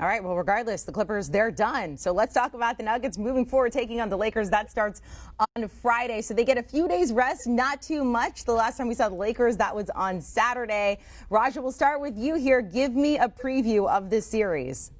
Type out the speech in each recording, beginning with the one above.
All right. Well, regardless, the Clippers, they're done. So let's talk about the Nuggets moving forward, taking on the Lakers. That starts on Friday. So they get a few days rest, not too much. The last time we saw the Lakers, that was on Saturday. Raja, we'll start with you here. Give me a preview of this series.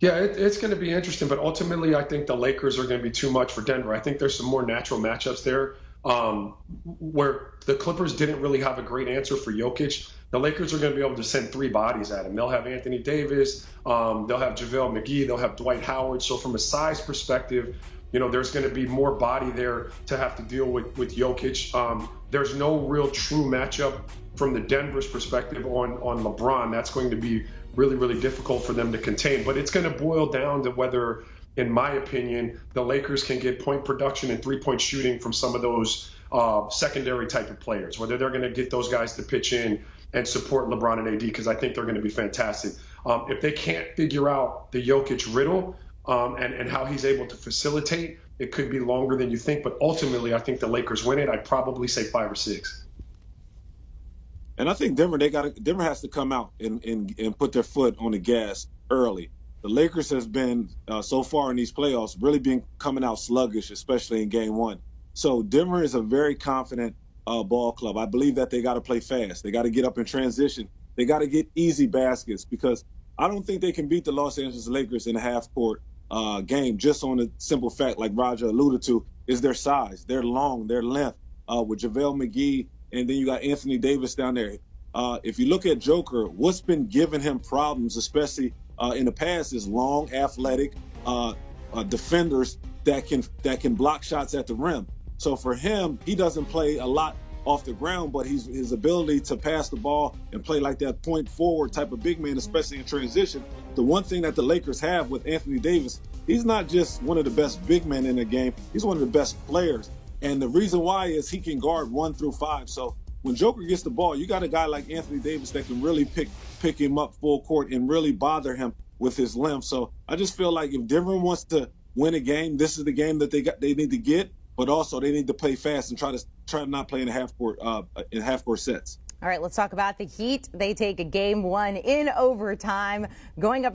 Yeah, it, it's going to be interesting, but ultimately, I think the Lakers are going to be too much for Denver. I think there's some more natural matchups there um, where the Clippers didn't really have a great answer for Jokic. The Lakers are going to be able to send three bodies at him. They'll have Anthony Davis, um, they'll have JaVale McGee, they'll have Dwight Howard. So, from a size perspective, you know, there's going to be more body there to have to deal with with Jokic. Um, there's no real true matchup from the Denver's perspective on on LeBron. That's going to be really really difficult for them to contain. But it's going to boil down to whether in my opinion, the Lakers can get point production and three point shooting from some of those uh, secondary type of players, whether they're going to get those guys to pitch in and support LeBron and AD, because I think they're going to be fantastic. Um, if they can't figure out the Jokic riddle um, and, and how he's able to facilitate, it could be longer than you think. But ultimately, I think the Lakers win it. I'd probably say five or six. And I think Denver, they got Denver has to come out and, and, and put their foot on the gas early the Lakers has been uh, so far in these playoffs really been coming out sluggish, especially in Game One. So Denver is a very confident uh, ball club. I believe that they got to play fast. They got to get up in transition. They got to get easy baskets because I don't think they can beat the Los Angeles Lakers in a half court uh, game just on the simple fact, like Raja alluded to, is their size, their long, their length. Uh, with JaVale McGee, and then you got Anthony Davis down there. Uh, if you look at Joker, what's been giving him problems, especially uh, in the past is long, athletic uh, uh, defenders that can that can block shots at the rim. So for him, he doesn't play a lot off the ground, but he's, his ability to pass the ball and play like that point forward type of big man, especially in transition. The one thing that the Lakers have with Anthony Davis, he's not just one of the best big men in the game, he's one of the best players. And the reason why is he can guard one through five. So when Joker gets the ball, you got a guy like Anthony Davis that can really pick pick him up full court and really bother him with his length. So I just feel like if Denver wants to win a game, this is the game that they got they need to get. But also they need to play fast and try to try to not play in half court uh, in half court sets. All right, let's talk about the Heat. They take a game one in overtime, going up against